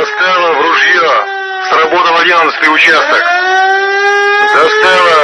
Достала в ружье. Сработал одиннадцатый участок. Достала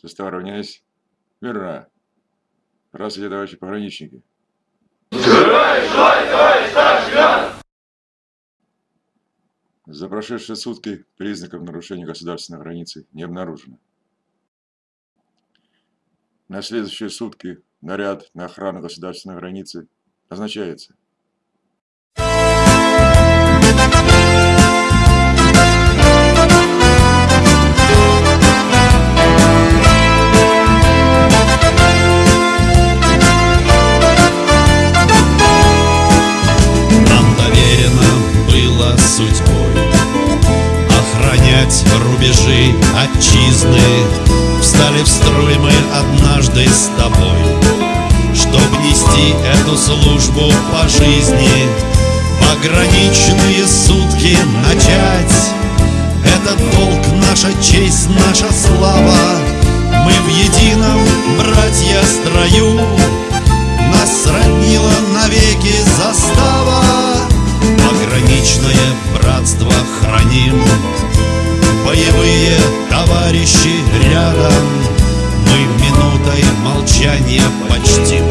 Состав равняйсь. Верно. Здравствуйте, товарищи пограничники. За прошедшие сутки признаков нарушения государственной границы не обнаружено. На следующие сутки наряд на охрану государственной границы назначается. Рубежи отчизны. Встали в строй мы однажды с тобой Чтоб нести эту службу по жизни. Пограничные сутки начать. Это долг, наша честь, наша слава. Мы в едином, братья, строю молчания почтим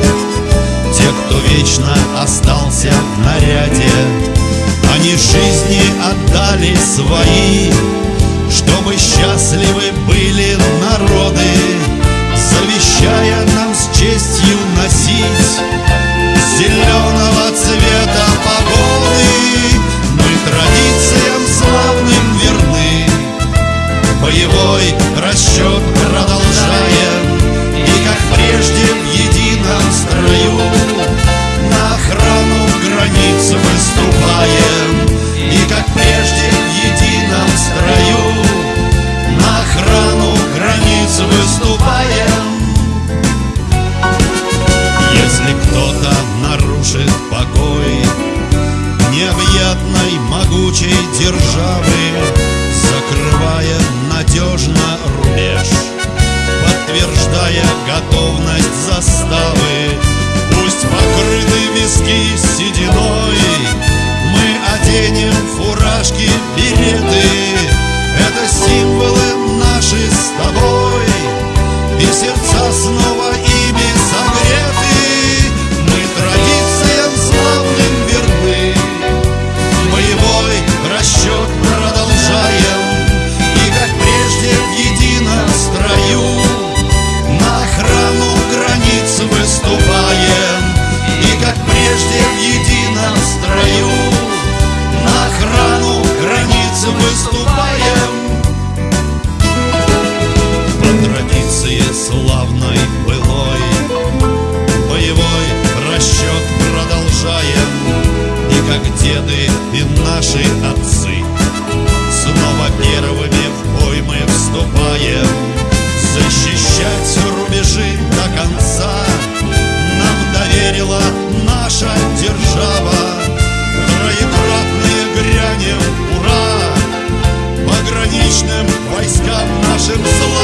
Тех, кто вечно остался в наряде Они жизни отдали свои Чтобы счастливы были Необъятной могучей державы Закрывая надежно рубеж Подтверждая готовность заставы черной пылой. Боевой расчет продолжаем, и как деды и наши отцы. Снова первыми в бой мы вступаем, защищать рубежи до конца. Нам доверила наша держава, троекратные грянем, ура! Пограничным войскам нашим славам.